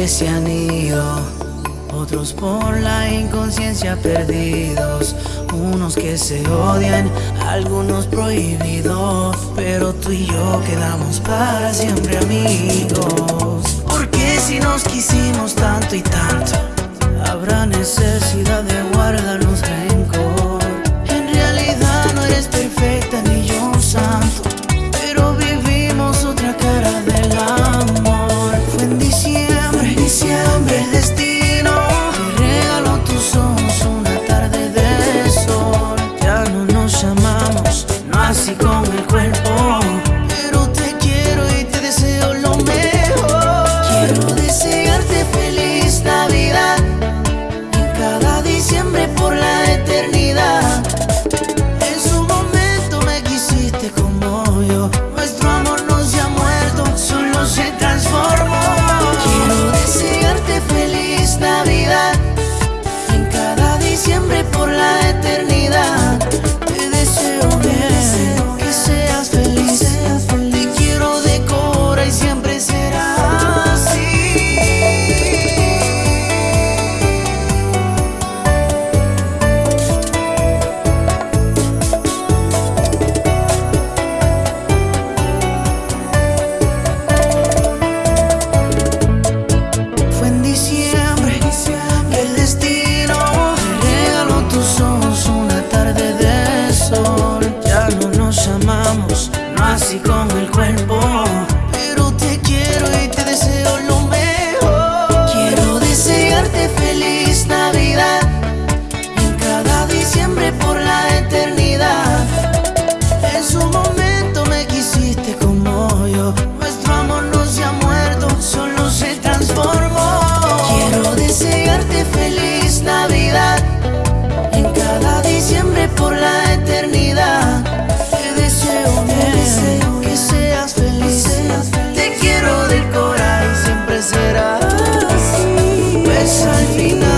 que se han ido, otros por la inconsciencia perdidos, unos que se odian, algunos prohibidos, pero tú y yo quedamos para siempre amigos. Porque si nos quisimos tanto y tanto, habrá necesidad de guardarnos diciembre por la eternidad. Así con el cuerpo, pero te quiero y te deseo lo mejor. Quiero desearte feliz Navidad en cada diciembre por la eternidad. En su momento me quisiste como yo. Nuestro amor no se ha muerto, solo se transformó. Quiero desearte feliz Navidad. En cada diciembre por la eternidad. Yes, I mean.